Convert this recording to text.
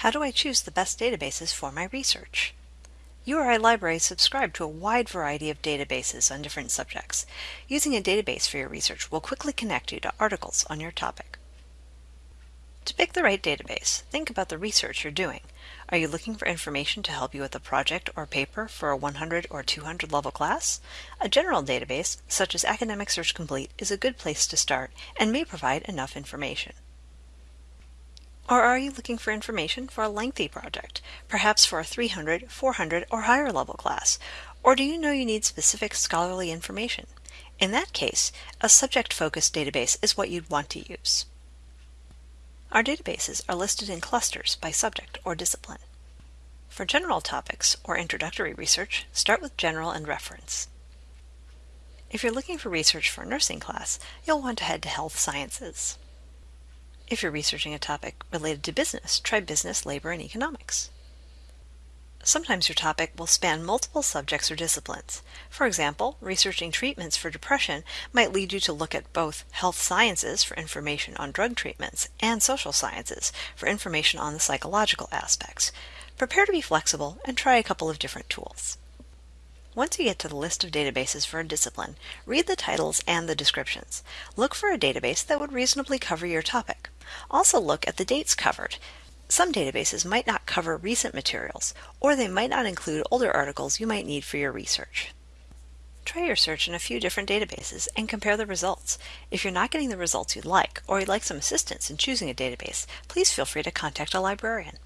How do I choose the best databases for my research? URI libraries subscribe to a wide variety of databases on different subjects. Using a database for your research will quickly connect you to articles on your topic. To pick the right database, think about the research you're doing. Are you looking for information to help you with a project or paper for a 100 or 200 level class? A general database, such as Academic Search Complete, is a good place to start and may provide enough information. Or are you looking for information for a lengthy project, perhaps for a 300, 400, or higher level class? Or do you know you need specific scholarly information? In that case, a subject-focused database is what you'd want to use. Our databases are listed in clusters by subject or discipline. For general topics or introductory research, start with General and Reference. If you're looking for research for a nursing class, you'll want to head to Health Sciences. If you're researching a topic related to business, try Business, Labor, and Economics. Sometimes your topic will span multiple subjects or disciplines. For example, researching treatments for depression might lead you to look at both health sciences for information on drug treatments and social sciences for information on the psychological aspects. Prepare to be flexible and try a couple of different tools. Once you get to the list of databases for a discipline, read the titles and the descriptions. Look for a database that would reasonably cover your topic. Also look at the dates covered. Some databases might not cover recent materials, or they might not include older articles you might need for your research. Try your search in a few different databases and compare the results. If you're not getting the results you'd like, or you'd like some assistance in choosing a database, please feel free to contact a librarian.